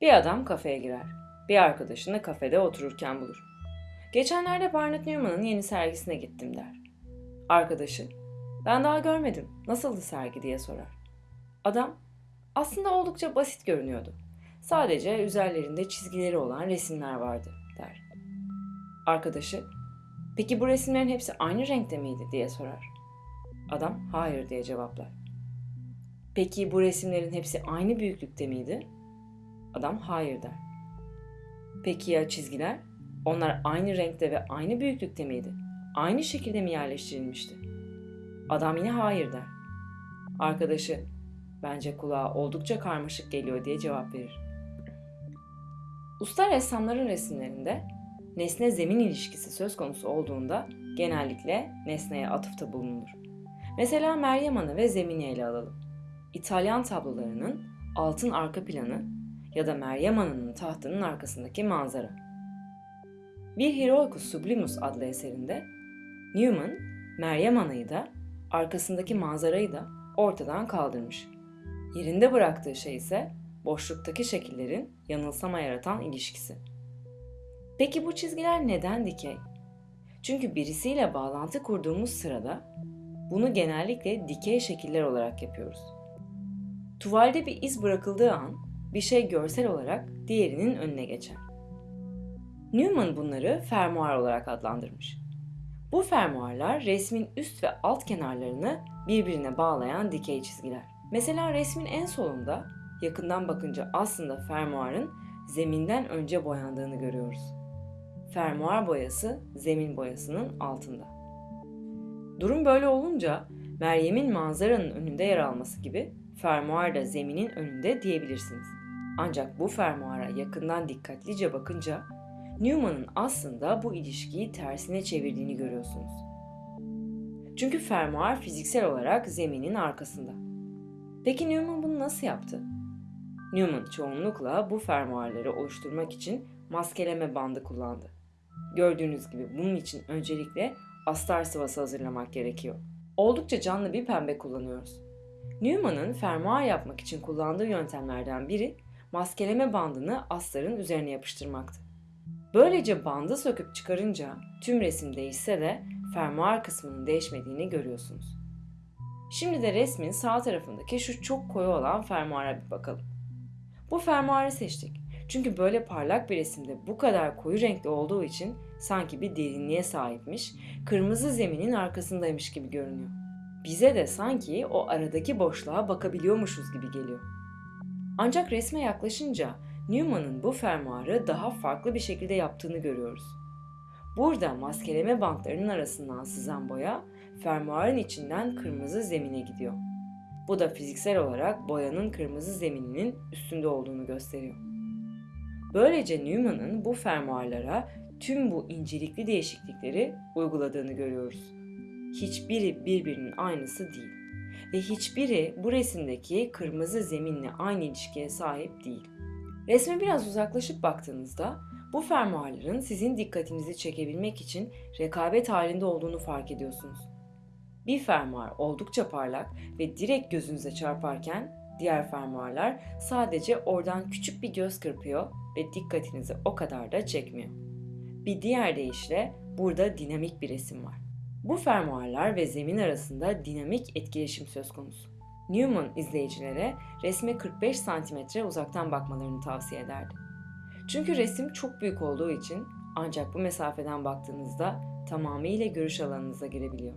Bir adam kafeye girer. Bir arkadaşını kafede otururken bulur. Geçenlerde Barnett Newman'ın yeni sergisine gittim der. Arkadaşı, ben daha görmedim, nasıldı sergi diye sorar. Adam, aslında oldukça basit görünüyordu. Sadece üzerlerinde çizgileri olan resimler vardı der. Arkadaşı, peki bu resimlerin hepsi aynı renkte miydi diye sorar. Adam, hayır diye cevaplar. Peki bu resimlerin hepsi aynı büyüklükte miydi? Adam hayır der. Peki ya çizgiler? Onlar aynı renkte ve aynı büyüklükte miydi? Aynı şekilde mi yerleştirilmişti? Adam yine hayır der. Arkadaşı, bence kulağa oldukça karmaşık geliyor diye cevap verir. Usta ressamların resimlerinde nesne zemin ilişkisi söz konusu olduğunda genellikle nesneye atıfta bulunur. Mesela Meryem Ana ve zemini ele alalım. İtalyan tablolarının altın arka planı ya da Meryem Ana'nın tahtının arkasındaki manzara. Bir Heroicus Sublimus adlı eserinde Newman, Meryem Ana'yı da arkasındaki manzarayı da ortadan kaldırmış. Yerinde bıraktığı şey ise boşluktaki şekillerin yanılsama yaratan ilişkisi. Peki bu çizgiler neden dikey? Çünkü birisiyle bağlantı kurduğumuz sırada bunu genellikle dikey şekiller olarak yapıyoruz. Tuvalde bir iz bırakıldığı an bir şey görsel olarak diğerinin önüne geçer. Newman bunları fermuar olarak adlandırmış. Bu fermuarlar resmin üst ve alt kenarlarını birbirine bağlayan dikey çizgiler. Mesela resmin en solunda yakından bakınca aslında fermuarın zeminden önce boyandığını görüyoruz. Fermuar boyası zemin boyasının altında. Durum böyle olunca Meryem'in manzaranın önünde yer alması gibi fermuar da zeminin önünde diyebilirsiniz. Ancak bu fermuara yakından dikkatlice bakınca Newman'ın aslında bu ilişkiyi tersine çevirdiğini görüyorsunuz. Çünkü fermuar fiziksel olarak zeminin arkasında. Peki Newman bunu nasıl yaptı? Newman çoğunlukla bu fermuarları oluşturmak için maskeleme bandı kullandı. Gördüğünüz gibi bunun için öncelikle astar sıvası hazırlamak gerekiyor. Oldukça canlı bir pembe kullanıyoruz. Newman'ın fermuar yapmak için kullandığı yöntemlerden biri maskeleme bandını astarın üzerine yapıştırmaktı. Böylece bandı söküp çıkarınca tüm resim değişse de fermuar kısmının değişmediğini görüyorsunuz. Şimdi de resmin sağ tarafındaki şu çok koyu olan fermuara bir bakalım. Bu fermuarı seçtik. Çünkü böyle parlak bir resimde bu kadar koyu renkli olduğu için sanki bir derinliğe sahipmiş, kırmızı zeminin arkasındaymış gibi görünüyor. Bize de sanki o aradaki boşluğa bakabiliyormuşuz gibi geliyor. Ancak resme yaklaşınca Newman'ın bu fermuarı daha farklı bir şekilde yaptığını görüyoruz. Burada maskeleme bantlarının arasından sızan boya fermuarın içinden kırmızı zemine gidiyor. Bu da fiziksel olarak boyanın kırmızı zemininin üstünde olduğunu gösteriyor. Böylece Newman'ın bu fermuarlara tüm bu incelikli değişiklikleri uyguladığını görüyoruz. Hiçbiri birbirinin aynısı değil ve hiçbiri bu resimdeki kırmızı zeminle aynı ilişkiye sahip değil. Resme biraz uzaklaşıp baktığınızda bu fermuarların sizin dikkatinizi çekebilmek için rekabet halinde olduğunu fark ediyorsunuz. Bir fermuar oldukça parlak ve direkt gözünüze çarparken diğer fermuarlar sadece oradan küçük bir göz kırpıyor ve dikkatinizi o kadar da çekmiyor. Bir diğer deyişle burada dinamik bir resim var. Bu fermuarlar ve zemin arasında dinamik etkileşim söz konusu. Newman izleyicilere resme 45 cm uzaktan bakmalarını tavsiye ederdi. Çünkü resim çok büyük olduğu için ancak bu mesafeden baktığınızda tamamıyla görüş alanınıza girebiliyor.